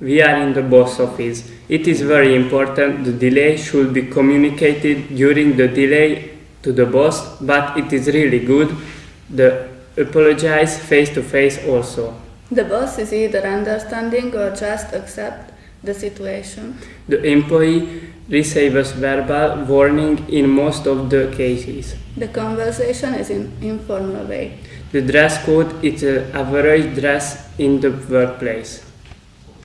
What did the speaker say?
We are in the boss office. It is very important. The delay should be communicated during the delay to the boss, but it is really good. The apologize face to face also. The boss is either understanding or just accept the situation. The employee receives verbal warning in most of the cases. The conversation is in informal way. The dress code is an average dress in the workplace.